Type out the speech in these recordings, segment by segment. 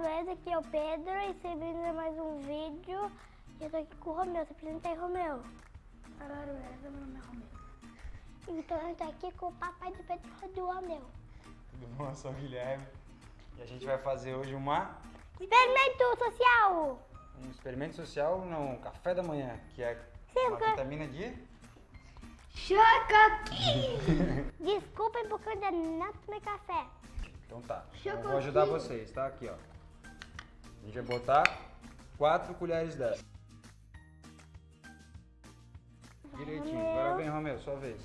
Esse aqui é o Pedro e você vindo mais um vídeo. E eu tô aqui com o Romeu. Se apresenta aí, Romeu. Velho, meu nome é Romeu. Então eu tô aqui com o papai do Pedro do Romeu. Tudo bom? Eu sou o Guilherme. E a gente vai fazer hoje uma, Experimento social! um experimento social no café da manhã, que é Sim, uma porque- vitamina de... Aqui! Desculpem porque eu ainda não tomei café. Então tá, eu vou ajudar vocês, tá? Aqui, ó. A gente vai botar quatro colheres dessa. Direitinho. Agora vem, Romeu, sua vez.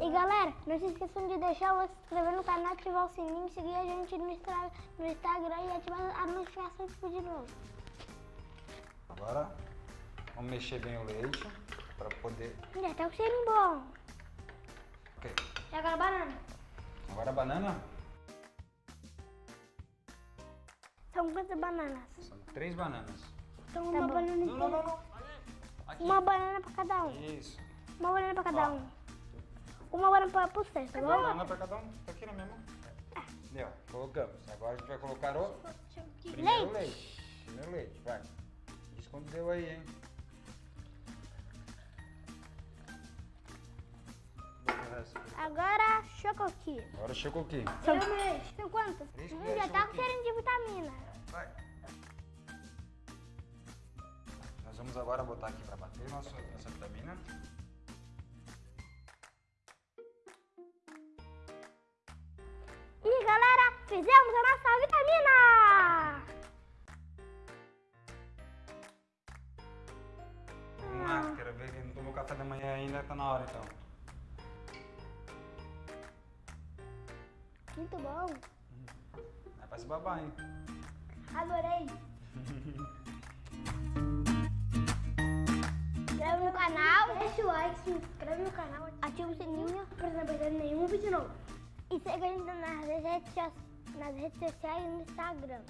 E galera, não se esqueçam de deixar o se inscrever no canal, ativar o sininho, seguir a gente no, Instra- no Instagram e ativar a notificação de vídeo novo. Agora, vamos mexer bem o leite para poder... Já tá com cheirinho bom. Ok. E agora a banana. Agora a banana, São quantas bananas? são três bananas. Então, Tá uma bom. banana Não, não, não, não. Aqui. Uma banana pra cada um. Isso. Uma banana pra cada Ó. um. Uma banana pra pro certo, tá Uma bom? banana para cada um. Tá aqui na minha mão. Deu, colocamos. Agora a gente vai colocar o primeiro leite. Primeiro leite, vai. Diz quando deu aí, hein? Agora, chocoqui. Agora chegou aqui. São, são quantas? Três Hum, já tá com chocoqui. cheirinho de vitamina. Vai. Nós vamos agora botar aqui para bater nossa, nossa vitamina. E galera, fizemos a nossa vitamina! Vamos lá, quero ver quem não tomou café da manhã ainda, tá na hora então. Muito bom. É pra se babar, hein? Adorei. Inscreve no canal, Deixa o like, se inscreve no canal, ativa o sininho pra não perder nenhum vídeo novo. e segue a gente nas redes, nas redes sociais e no Instagram.